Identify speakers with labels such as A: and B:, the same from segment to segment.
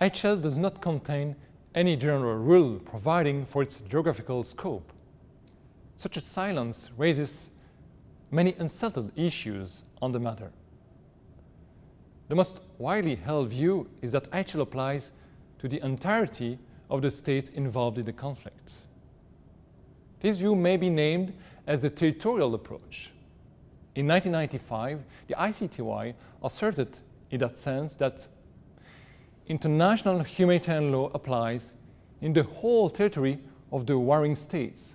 A: IHL does not contain any general rule providing for its geographical scope. Such a silence raises many unsettled issues on the matter. The most widely held view is that IHL applies to the entirety of the states involved in the conflict. This view may be named as the territorial approach. In 1995, the ICTY asserted in that sense that international humanitarian law applies in the whole territory of the warring states,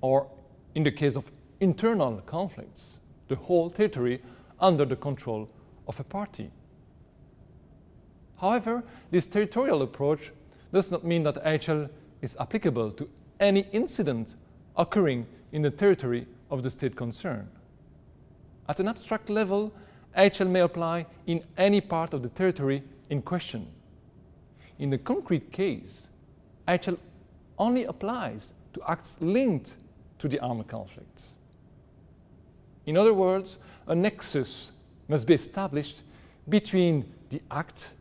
A: or in the case of internal conflicts, the whole territory under the control of a party. However, this territorial approach does not mean that IHL is applicable to any incident occurring in the territory of the state concerned. At an abstract level, IHL may apply in any part of the territory in question. In the concrete case, IHL only applies to acts linked to the armed conflict. In other words, a nexus must be established between the act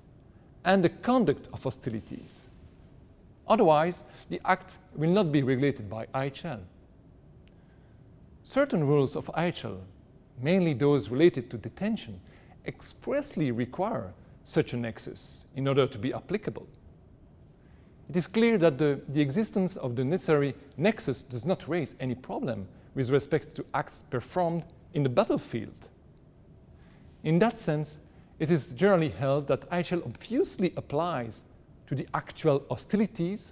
A: and the conduct of hostilities. Otherwise, the act will not be regulated by IHL. Certain rules of IHL, mainly those related to detention, expressly require such a nexus in order to be applicable. It is clear that the, the existence of the necessary nexus does not raise any problem with respect to acts performed in the battlefield. In that sense, it is generally held that IHL obviously applies to the actual hostilities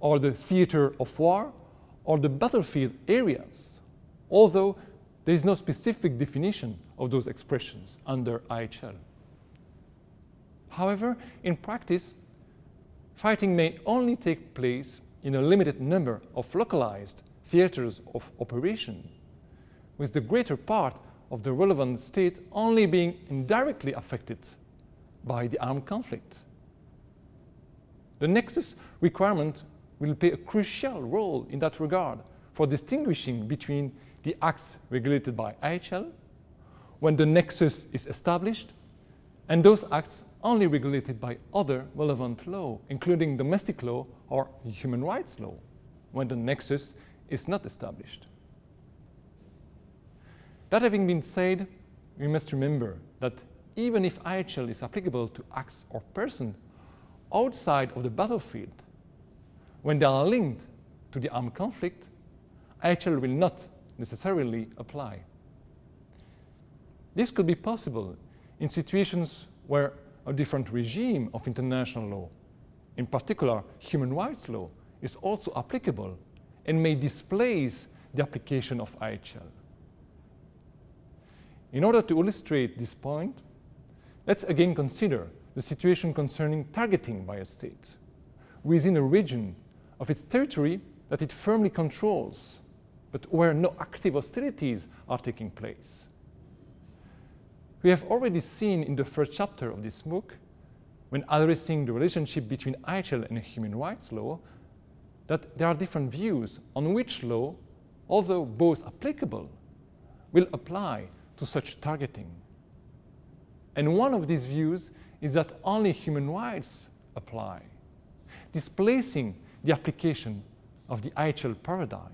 A: or the theater of war or the battlefield areas, although there is no specific definition of those expressions under IHL. However, in practice, fighting may only take place in a limited number of localized theaters of operation, with the greater part of the relevant state only being indirectly affected by the armed conflict. The nexus requirement will play a crucial role in that regard for distinguishing between the acts regulated by IHL when the nexus is established and those acts only regulated by other relevant law, including domestic law or human rights law, when the nexus is not established. That having been said, we must remember that even if IHL is applicable to acts or persons outside of the battlefield, when they are linked to the armed conflict, IHL will not necessarily apply. This could be possible in situations where a different regime of international law, in particular human rights law, is also applicable and may displace the application of IHL. In order to illustrate this point, let's again consider the situation concerning targeting by a state within a region of its territory that it firmly controls, but where no active hostilities are taking place. We have already seen in the first chapter of this MOOC, when addressing the relationship between IHL and human rights law, that there are different views on which law, although both applicable, will apply to such targeting. And one of these views is that only human rights apply, displacing the application of the IHL paradigm.